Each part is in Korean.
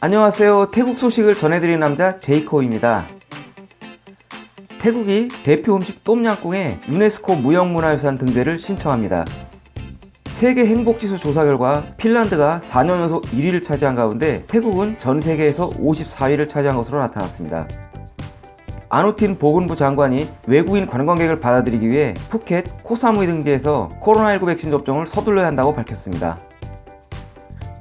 안녕하세요. 태국 소식을 전해드리는 남자 제이코입니다. 태국이 대표 음식 똠양꿍에 유네스코 무형문화유산 등재를 신청합니다. 세계 행복지수 조사 결과 핀란드가 4년 연속 1위를 차지한 가운데 태국은 전 세계에서 54위를 차지한 것으로 나타났습니다. 아누틴 보건부 장관이 외국인 관광객을 받아들이기 위해 푸켓, 코사무이 등지에서 코로나19 백신 접종을 서둘러야 한다고 밝혔습니다.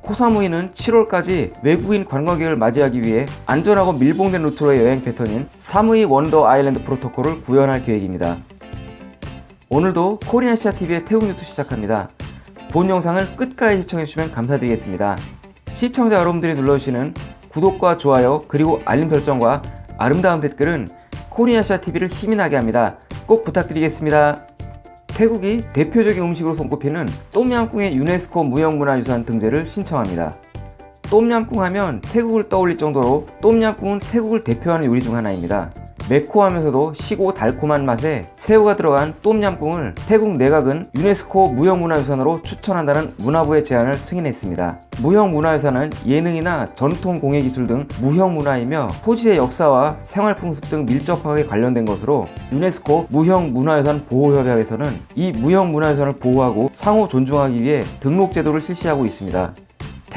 코사무이는 7월까지 외국인 관광객을 맞이하기 위해 안전하고 밀봉된 루트로의 여행 패턴인 사무이 원더 아일랜드 프로토콜을 구현할 계획입니다. 오늘도 코리아시아TV의 태국 뉴스 시작합니다. 본 영상을 끝까지 시청해주시면 감사드리겠습니다. 시청자 여러분들이 눌러주시는 구독과 좋아요 그리고 알림 설정과 아름다운 댓글은 코리아시아TV를 힘이 나게 합니다. 꼭 부탁드리겠습니다. 태국이 대표적인 음식으로 손꼽히는 똠양꿍의 유네스코 무형문화유산 등재를 신청합니다. 똠양꿍 하면 태국을 떠올릴 정도로 똠양꿍은 태국을 대표하는 요리 중 하나입니다. 매콤하면서도 시고 달콤한 맛에 새우가 들어간 똠얌꿍을 태국 내각은 유네스코 무형문화유산으로 추천한다는 문화부의 제안을 승인했습니다. 무형문화유산은 예능이나 전통 공예기술 등 무형문화이며 토지의 역사와 생활풍습 등 밀접하게 관련된 것으로 유네스코 무형문화유산 보호협약에서는 이 무형문화유산을 보호하고 상호 존중하기 위해 등록 제도를 실시하고 있습니다.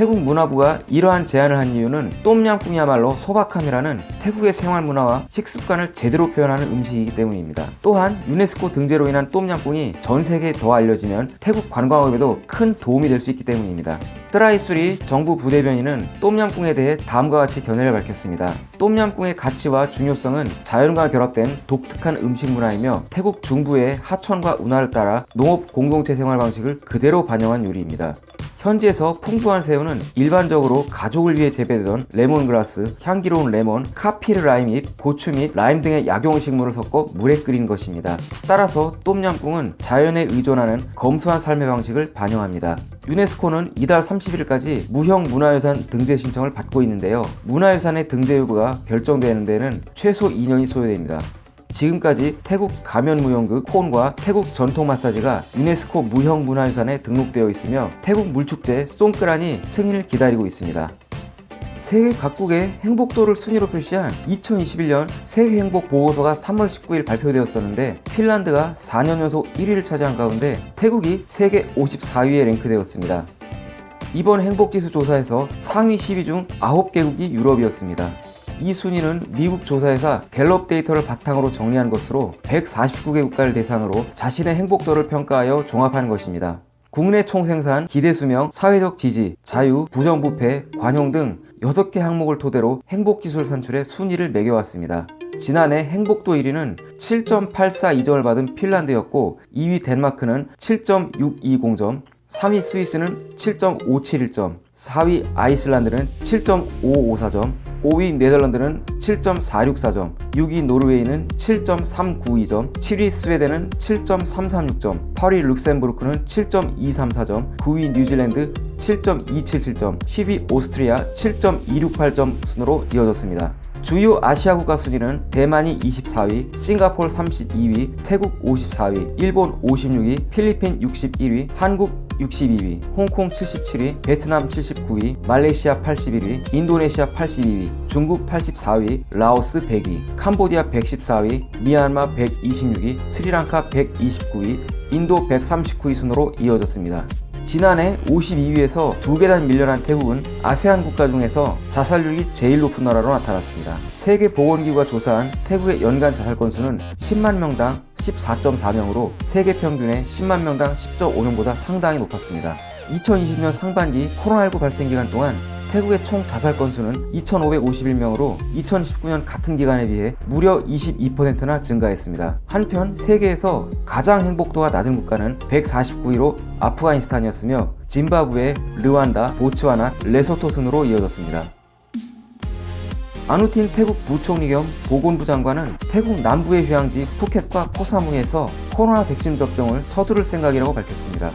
태국 문화부가 이러한 제안을 한 이유는 똠양꿍이야말로 소박함이라는 태국의 생활 문화와 식습관을 제대로 표현하는 음식이기 때문입니다. 또한 유네스코 등재로 인한 똠양꿍이 전 세계에 더 알려지면 태국 관광업에도 큰 도움이 될 수 있기 때문입니다. 뜨라이수리 정부 부대변인은 똠양꿍에 대해 다음과 같이 견해를 밝혔습니다. 똠양꿍의 가치와 중요성은 자연과 결합된 독특한 음식 문화이며 태국 중부의 하천과 운하를 따라 농업 공동체 생활 방식을 그대로 반영한 요리입니다. 현지에서 풍부한 새우는 일반적으로 가족을 위해 재배되던 레몬그라스, 향기로운 레몬, 카피르 라임 잎, 고추 및 라임 등의 약용식물을 섞어 물에 끓인 것입니다. 따라서 똠양꿍은 자연에 의존하는 검소한 삶의 방식을 반영합니다. 유네스코는 이달 30일까지 무형 문화유산 등재 신청을 받고 있는데요. 문화유산의 등재 여부가 결정되는 데는 최소 2년이 소요됩니다. 지금까지 태국 가면무용극 콘과 태국 전통 마사지가 유네스코 무형문화유산에 등록되어 있으며 태국 물축제 송크란이 승인을 기다리고 있습니다. 세계 각국의 행복도를 순위로 표시한 2021년 세계행복보고서가 3월 19일 발표되었었는데 핀란드가 4년 연속 1위를 차지한 가운데 태국이 세계 54위에 랭크되었습니다. 이번 행복지수 조사에서 상위 10위 중 9개국이 유럽이었습니다. 이 순위는 미국 조사회사 갤럽 데이터를 바탕으로 정리한 것으로 149개 국가를 대상으로 자신의 행복도를 평가하여 종합한 것입니다. 국내 총생산, 기대수명, 사회적 지지, 자유, 부정부패, 관용 등 6개 항목을 토대로 행복기술 산출의 순위를 매겨왔습니다. 지난해 행복도 1위는 7.842점을 받은 핀란드였고 2위 덴마크는 7.620점, 3위 스위스는 7.571점, 4위 아이슬란드는 7.554점, 5위 네덜란드는 7.464점, 6위 노르웨이는 7.392점, 7위 스웨덴은 7.336점, 8위 룩셈부르크는 7.234점, 9위 뉴질랜드 7.277점, 10위 오스트리아 7.268점 순으로 이어졌습니다. 주요 아시아 국가 순위는 대만이 24위, 싱가폴 32위, 태국 54위, 일본 56위, 필리핀 61위, 한국 62위, 홍콩 77위, 베트남 79위, 말레이시아 81위, 인도네시아 82위, 중국 84위, 라오스 100위, 캄보디아 114위, 미얀마 126위, 스리랑카 129위, 인도 139위 순으로 이어졌습니다. 지난해 52위에서 두 계단 밀려난 태국은 아세안 국가 중에서 자살률이 제일 높은 나라로 나타났습니다. 세계보건기구가 조사한 태국의 연간 자살 건수는 10만 명당 14.4명으로 세계 평균의 10만 명당 10.5명보다 상당히 높았습니다. 2020년 상반기 코로나19 발생 기간 동안 태국의 총 자살 건수는 2,551명으로 2019년 같은 기간에 비해 무려 22%나 증가했습니다. 한편 세계에서 가장 행복도가 낮은 국가는 149위로 아프가니스탄이었으며 짐바브웨, 르완다, 보츠와나, 레소토 순으로 이어졌습니다. 아누틴 태국 부총리 겸 보건부 장관은 태국 남부의 휴양지 푸켓과 코사무이에서 코로나 백신 접종을 서두를 생각이라고 밝혔습니다.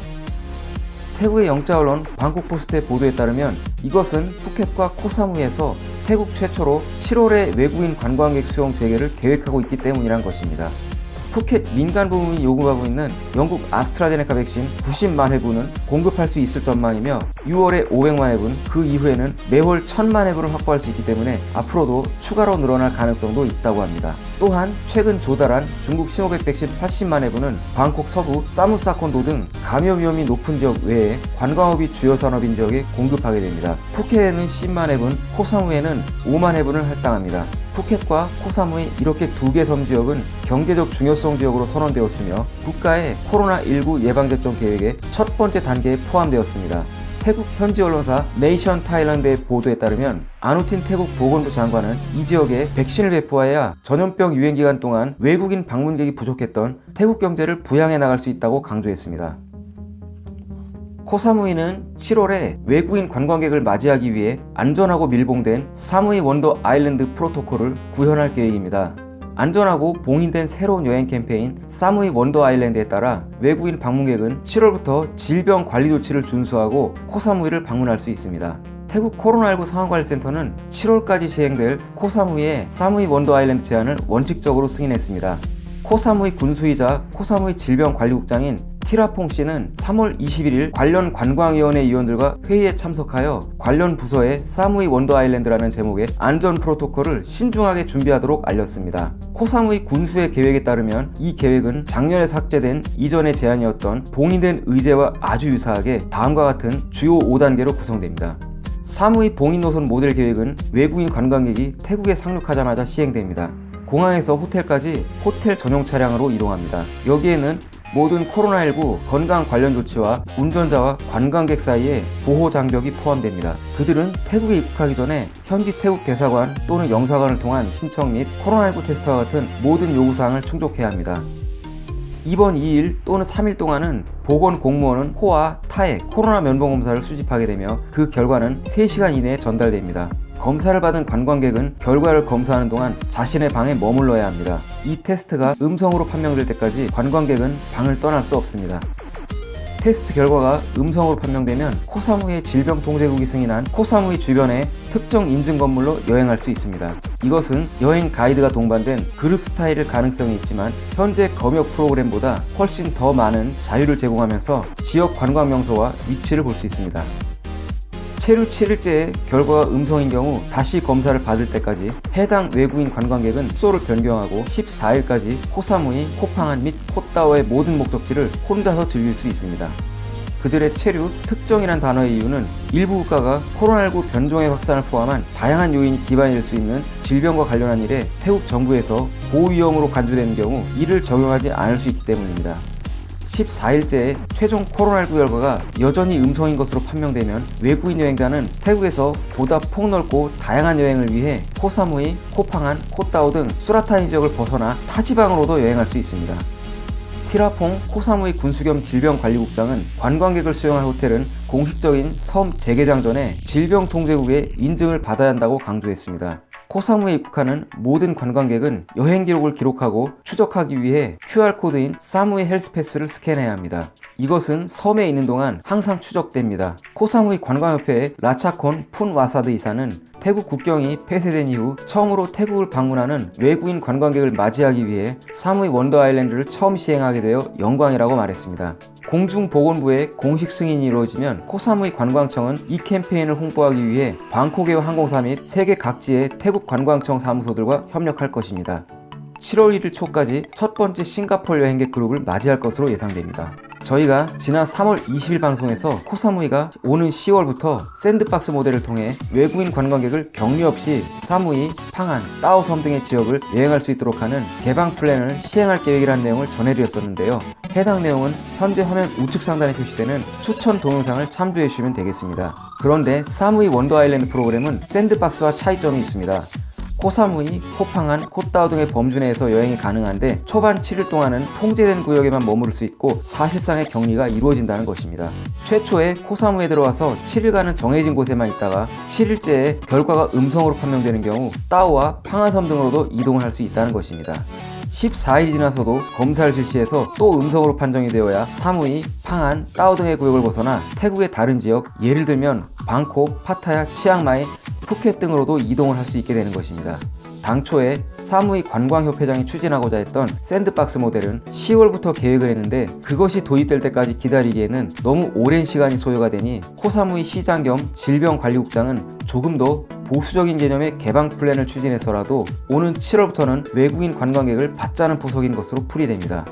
태국의 영자 언론 방콕포스트의 보도에 따르면 이것은 푸켓과 코사무이에서 태국 최초로 7월에 외국인 관광객 수용 재개를 계획하고 있기 때문이란 것입니다. 푸켓 민간 부문이 요구하고 있는 영국 아스트라제네카 백신 90만 회분은 공급할 수 있을 전망이며 6월에 500만 회분, 그 이후에는 매월 1000만 회분을 확보할 수 있기 때문에 앞으로도 추가로 늘어날 가능성도 있다고 합니다. 또한 최근 조달한 중국 시노백 백신 80만 회분은 방콕 서부 사무사콘도 등 감염 위험이 높은 지역 외에 관광업이 주요 산업인 지역에 공급하게 됩니다. 푸켓에는 10만 회분, 코사무에는 5만 회분을 할당합니다. 푸켓과 코사무이 이렇게 두 개 섬 지역은 경제적 중요성 지역으로 선언되었으며 국가의 코로나19 예방접종 계획의 첫 번째 단계에 포함되었습니다. 태국 현지 언론사 Nation Thailand의 보도에 따르면 아누틴 태국 보건부 장관은 이 지역에 백신을 배포하여 전염병 유행 기간 동안 외국인 방문객이 부족했던 태국 경제를 부양해 나갈 수 있다고 강조했습니다. 코사무이는 7월에 외국인 관광객을 맞이하기 위해 안전하고 밀봉된 사무이 Wonder Island 프로토콜을 구현할 계획입니다. 안전하고 봉인된 새로운 여행 캠페인 사무이 Wonder Island에 따라 외국인 방문객은 7월부터 질병 관리 조치를 준수하고 코사무이를 방문할 수 있습니다. 태국 코로나19 상황관리센터는 7월까지 시행될 코사무이의 사무이 Wonder Island 제안을 원칙적으로 승인했습니다. 코사무이 군수이자 코사무이 질병관리국장인 티라퐁 씨는 3월 21일 관련 관광위원회 위원들과 회의에 참석하여 관련 부서에 사무이 Wonder Island라는 제목의 안전 프로토콜을 신중하게 준비하도록 알렸습니다. 코사무이 군수의 계획에 따르면 이 계획은 작년에 삭제된 이전의 제안이었던 봉인된 의제와 아주 유사하게 다음과 같은 주요 5단계로 구성됩니다. 사무이 봉인 노선 모델 계획은 외국인 관광객이 태국에 상륙하자마자 시행됩니다. 공항에서 호텔까지 호텔 전용 차량으로 이동합니다. 여기에는 모든 코로나19 건강 관련 조치와 운전자와 관광객 사이에 보호 장벽이 포함됩니다. 그들은 태국에 입국하기 전에 현지 태국 대사관 또는 영사관을 통한 신청 및 코로나19 테스트와 같은 모든 요구사항을 충족해야 합니다. 이번 2일 또는 3일 동안은 보건 공무원은 코와 타의 코로나 면봉 검사를 수집하게 되며 그 결과는 3시간 이내에 전달됩니다. 검사를 받은 관광객은 결과를 검사하는 동안 자신의 방에 머물러야 합니다. 이 테스트가 음성으로 판명될 때까지 관광객은 방을 떠날 수 없습니다. 테스트 결과가 음성으로 판명되면 코사무이 질병통제국이 승인한 코사무이 주변의 특정 인증 건물로 여행할 수 있습니다. 이것은 여행 가이드가 동반된 그룹 스타일일 가능성이 있지만 현재 검역 프로그램보다 훨씬 더 많은 자유를 제공하면서 지역 관광 명소와 위치를 볼 수 있습니다. 체류 7일째에 결과가 음성인 경우 다시 검사를 받을 때까지 해당 외국인 관광객은 숙소를 변경하고 14일까지 코사무이, 코팡안 및 코따오의 모든 목적지를 혼자서 즐길 수 있습니다. 그들의 체류, 특정이란 단어의 이유는 일부 국가가 코로나19 변종의 확산을 포함한 다양한 요인이 기반이 될 수 있는 질병과 관련한 일에 태국 정부에서 고위험으로 간주되는 경우 이를 적용하지 않을 수 있기 때문입니다. 14일째 최종 코로나19 결과가 여전히 음성인 것으로 판명되면 외국인 여행자는 태국에서 보다 폭넓고 다양한 여행을 위해 코사무이, 코팡안, 코따오 등 수라타니 지역을 벗어나 타 지방으로도 여행할 수 있습니다. 티라퐁 코사무이 군수겸 질병관리국장은 관광객을 수용할 호텔은 공식적인 섬 재개장 전에 질병통제국의 인증을 받아야 한다고 강조했습니다. 코사무이에 입국하는 모든 관광객은 여행 기록을 기록하고 추적하기 위해 QR코드인 사무이 Health Pass를 스캔해야 합니다. 이것은 섬에 있는 동안 항상 추적됩니다. 코사무이 관광협회의 라차콘 푼 와사드 이사는 태국 국경이 폐쇄된 이후 처음으로 태국을 방문하는 외국인 관광객을 맞이하기 위해 사무이 원더 아일랜드를 처음 시행하게 되어 영광이라고 말했습니다. 공중보건부의 공식 승인이 이루어지면 코사무이 관광청은 이 캠페인을 홍보하기 위해 방콕의 항공사 및 세계 각지의 태국 관광청 사무소들과 협력할 것입니다. 7월 1일 초까지 첫 번째 싱가폴 여행객 그룹을 맞이할 것으로 예상됩니다. 저희가 지난 3월 20일 방송에서 코사무이가 오는 10월부터 샌드박스 모델을 통해 외국인 관광객을 격리 없이 사무이, 팡안, 따오섬 등의 지역을 여행할 수 있도록 하는 개방 플랜을 시행할 계획이라는 내용을 전해드렸었는데요. 해당 내용은 현재 화면 우측 상단에 표시되는 추천 동영상을 참조해 주시면 되겠습니다. 그런데 사무이 Wonder Island 프로그램은 샌드박스와 차이점이 있습니다. 코사무이, 코팡안, 코따오 등의 범주 내에서 여행이 가능한데 초반 7일 동안은 통제된 구역에만 머무를 수 있고 사실상의 격리가 이루어진다는 것입니다. 최초에 코사무에 들어와서 7일간은 정해진 곳에만 있다가 7일째에 결과가 음성으로 판명되는 경우 따오와 팡안섬 등으로도 이동을 할 수 있다는 것입니다. 14일이 지나서도 검사를 실시해서 또 음성으로 판정이 되어야 사무이, 팡안, 따오 등의 구역을 벗어나 태국의 다른 지역, 예를 들면 방콕, 파타야, 치앙마이, 푸켓 등으로도 이동을 할 수 있게 되는 것입니다. 당초에 사무이 관광협회장이 추진하고자 했던 샌드박스 모델은 10월부터 계획을 했는데 그것이 도입될 때까지 기다리기에는 너무 오랜 시간이 소요가 되니 코사무이 시장 겸 질병관리국장은 조금 더 보수적인 개념의 개방 플랜을 추진해서라도 오는 7월부터는 외국인 관광객을 받자는 포석인 것으로 풀이됩니다.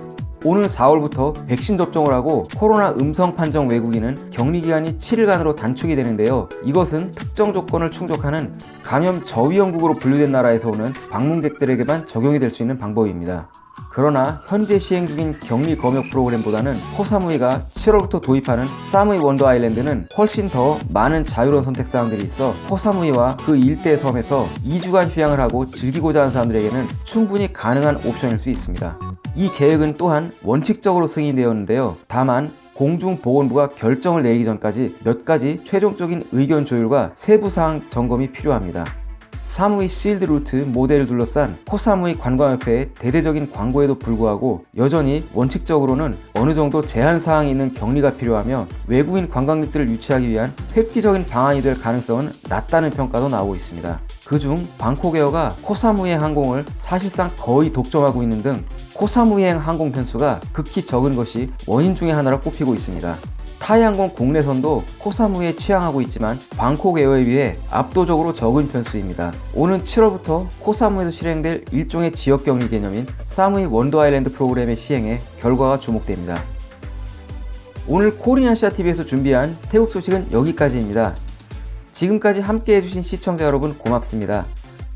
오는 4월부터 백신 접종을 하고 코로나 음성 판정 외국인은 격리 기간이 7일간으로 단축이 되는데요. 이것은 특정 조건을 충족하는 감염 저위험국으로 분류된 나라에서 오는 방문객들에게만 적용이 될 수 있는 방법입니다. 그러나 현재 시행 중인 격리 검역 프로그램보다는 코사무이가 7월부터 도입하는 사무이 원더 아일랜드는 훨씬 더 많은 자유로운 선택 사항들이 있어 코사무이와 그 일대 섬에서 2주간 휴양을 하고 즐기고자 하는 사람들에게는 충분히 가능한 옵션일 수 있습니다. 이 계획은 또한 원칙적으로 승인되었는데요. 다만 공중보건부가 결정을 내리기 전까지 몇 가지 최종적인 의견 조율과 세부 사항 점검이 필요합니다. 사무이 sealed route 모델을 둘러싼 코사무이 관광협회의 대대적인 광고에도 불구하고 여전히 원칙적으로는 어느 정도 제한 사항이 있는 격리가 필요하며 외국인 관광객들을 유치하기 위한 획기적인 방안이 될 가능성은 낮다는 평가도 나오고 있습니다. 그중 방콕에어가 코사무이행 항공을 사실상 거의 독점하고 있는 등 코사무이행 항공 편수가 극히 적은 것이 원인 중의 하나로 꼽히고 있습니다. 타이항공 국내선도 코사무이에 취항하고 있지만 방콕 에어에 비해 압도적으로 적은 편수입니다. 오는 7월부터 코사무에서 실행될 일종의 지역격리 개념인 사무이 Wonder Island 프로그램의 시행에 결과가 주목됩니다. 오늘 코리아시아TV에서 준비한 태국 소식은 여기까지입니다. 지금까지 함께 해주신 시청자 여러분 고맙습니다.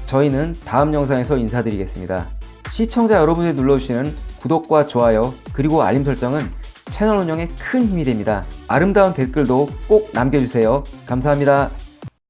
저희는 다음 영상에서 인사드리겠습니다. 시청자 여러분이 눌러주시는 구독과 좋아요 그리고 알림 설정은 채널 운영에 큰 힘이 됩니다. 아름다운 댓글도 꼭 남겨주세요. 감사합니다.